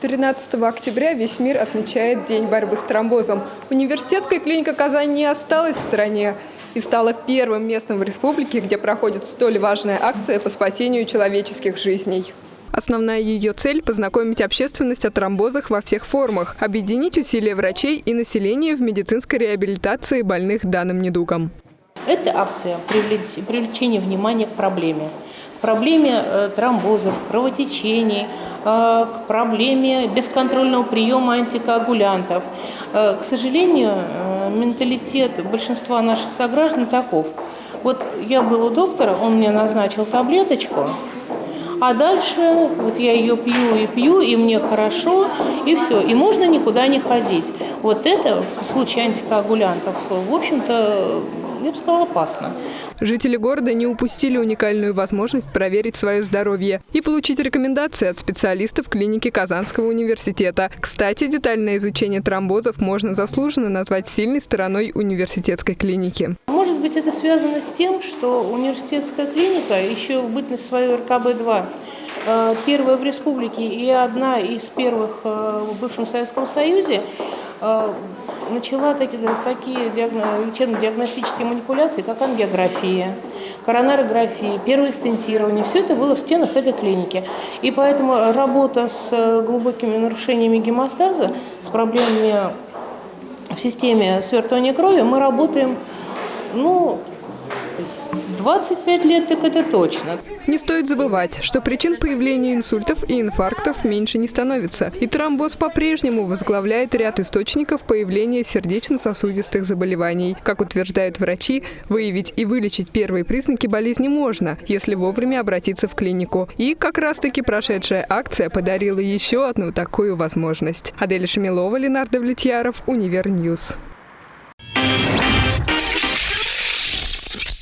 13 октября весь мир отмечает День борьбы с тромбозом. Университетская клиника Казань не осталась в стране и стала первым местом в республике, где проходит столь важная акция по спасению человеческих жизней. Основная ее цель – познакомить общественность о тромбозах во всех формах, объединить усилия врачей и населения в медицинской реабилитации больных данным недугом. Эта акция – привлечение внимания к проблеме проблеме э, тромбозов, кровотечений, э, к проблеме бесконтрольного приема антикоагулянтов. Э, к сожалению, менталитет большинства наших сограждан таков. Вот я был у доктора, он мне назначил таблеточку, а дальше вот я ее пью и пью, и мне хорошо, и все. И можно никуда не ходить. Вот это в случае антикоагулянтов, в общем-то, я бы сказала, опасно. Жители города не упустили уникальную возможность проверить свое здоровье и получить рекомендации от специалистов клиники Казанского университета. Кстати, детальное изучение тромбозов можно заслуженно назвать сильной стороной университетской клиники. Быть, это связано с тем, что университетская клиника еще в бытность свою РКБ-2 э, первая в республике и одна из первых э, в бывшем Советском Союзе э, начала такие, такие лечебно-диагностические манипуляции, как ангиография, коронарография, первое стентирование. Все это было в стенах этой клиники. И поэтому работа с глубокими нарушениями гемостаза, с проблемами в системе свертывания крови, мы работаем ну, 25 лет, так это точно. Не стоит забывать, что причин появления инсультов и инфарктов меньше не становится. И тромбоз по-прежнему возглавляет ряд источников появления сердечно-сосудистых заболеваний. Как утверждают врачи, выявить и вылечить первые признаки болезни можно, если вовремя обратиться в клинику. И как раз-таки прошедшая акция подарила еще одну такую возможность. Адель Шамилова, Ленар Давлетьяров, Универ News.